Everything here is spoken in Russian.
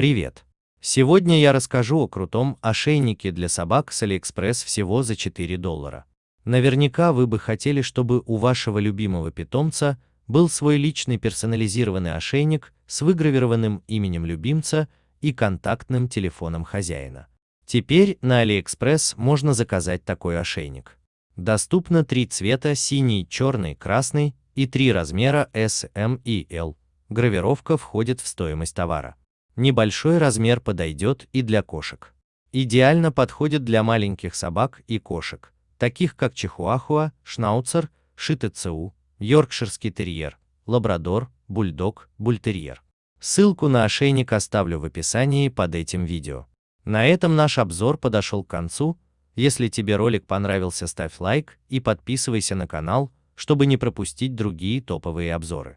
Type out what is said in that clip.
Привет! Сегодня я расскажу о крутом ошейнике для собак с AliExpress всего за 4 доллара. Наверняка вы бы хотели, чтобы у вашего любимого питомца был свой личный персонализированный ошейник с выгравированным именем любимца и контактным телефоном хозяина. Теперь на AliExpress можно заказать такой ошейник. Доступно три цвета синий, черный, красный и три размера S, M и L. Гравировка входит в стоимость товара. Небольшой размер подойдет и для кошек. Идеально подходит для маленьких собак и кошек, таких как чихуахуа, шнауцер, шитецу, йоркширский терьер, лабрадор, бульдог, бультерьер. Ссылку на ошейник оставлю в описании под этим видео. На этом наш обзор подошел к концу. Если тебе ролик понравился, ставь лайк и подписывайся на канал, чтобы не пропустить другие топовые обзоры.